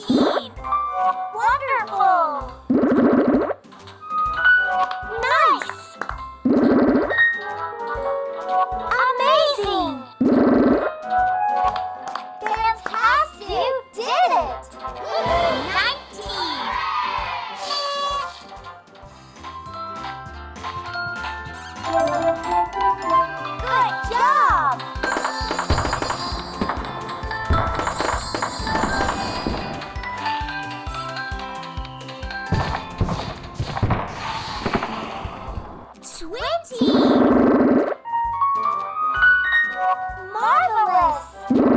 14. nós!